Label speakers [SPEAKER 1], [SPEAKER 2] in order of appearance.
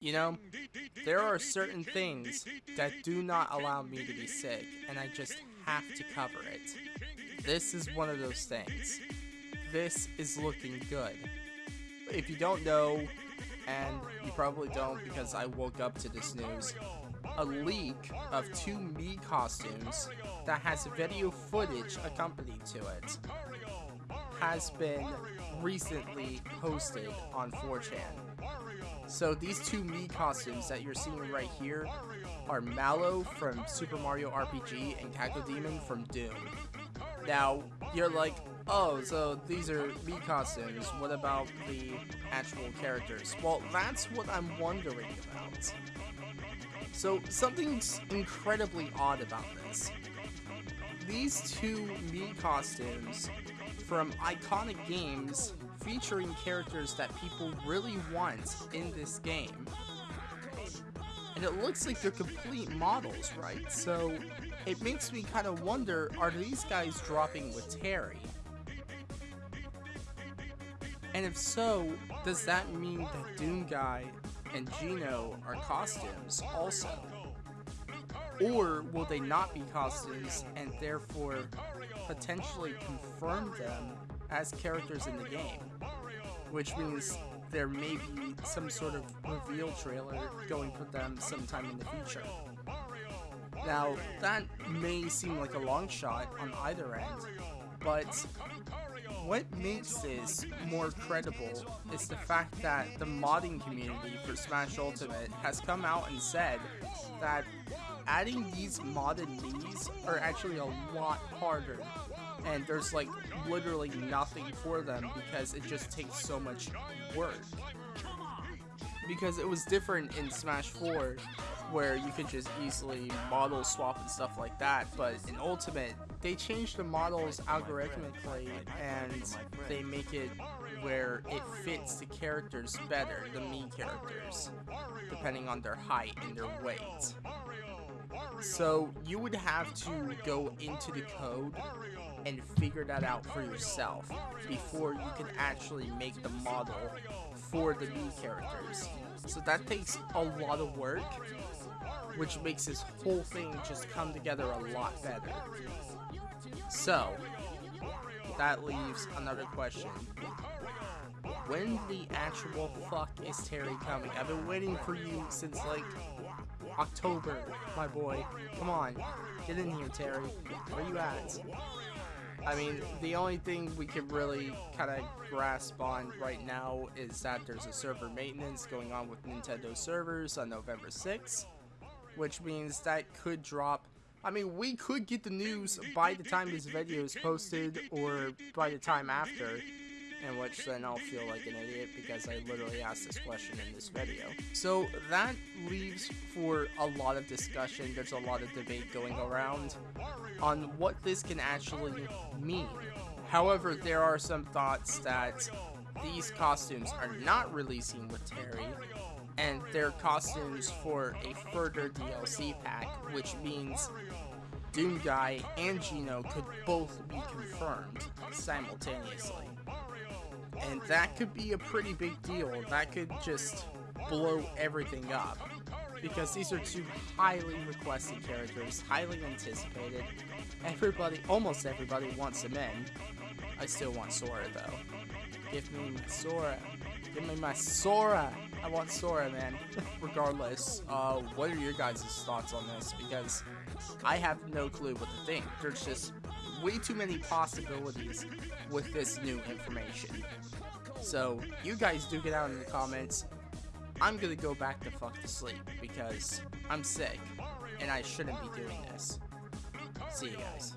[SPEAKER 1] You know, there are certain things that do not allow me to be sick, and I just have to cover it. This is one of those things. This is looking good. If you don't know, and you probably don't because I woke up to this news, a leak of two Mii costumes that has video footage accompanied to it has been recently posted on 4chan. So these two Mii costumes that you're seeing right here are Mallow from Super Mario RPG and Cacodemon from Doom. Now, you're like, oh, so these are Mii costumes, what about the actual characters? Well, that's what I'm wondering about. So, something's incredibly odd about this. These two Mii costumes from iconic games featuring characters that people really want in this game. And it looks like they're complete models, right? So it makes me kind of wonder, are these guys dropping with Terry? And if so, does that mean that Doom Guy and Geno are costumes also? Or will they not be costumes and therefore potentially confirm them as characters in the game? Which means there may be some sort of reveal trailer going for them sometime in the future. Now, that may seem like a long shot on either end, but what makes this more credible is the fact that the modding community for Smash Ultimate has come out and said that adding these modded Miis are actually a lot harder and there's like literally nothing for them because it just takes so much work. Because it was different in Smash 4 where you could just easily model swap and stuff like that, but in Ultimate, they change the models algorithmically and they make it where it fits the characters better, the Mii characters, depending on their height and their weight. So you would have to go into the code and figure that out for yourself before you can actually make the model for the new characters. So that takes a lot of work, which makes this whole thing just come together a lot better. So, that leaves another question. When the actual fuck is Terry coming? I've been waiting for you since like October, my boy. Come on, get in here, Terry. Where you at? I mean, the only thing we can really kind of grasp on right now is that there's a server maintenance going on with Nintendo servers on November 6th, which means that could drop. I mean, we could get the news by the time this video is posted or by the time after, in which then I'll feel like an idiot because I literally asked this question in this video. So that leaves for a lot of discussion, there's a lot of debate going around on what this can actually mean. However, there are some thoughts that these costumes are not releasing with Terry, and they're costumes for a further DLC pack, which means Doom Guy and Geno could both be confirmed simultaneously. And that could be a pretty big deal. That could just blow everything up. Because these are two highly requested characters, highly anticipated. Everybody, almost everybody wants them in. I still want Sora though. Give me my Sora. Give me my Sora. I want Sora, man. Regardless, uh, what are your guys' thoughts on this? Because I have no clue what to think. There's just way too many possibilities with this new information. So, you guys do get out in the comments. I'm gonna go back to fuck to sleep because I'm sick and I shouldn't be doing this. See you guys.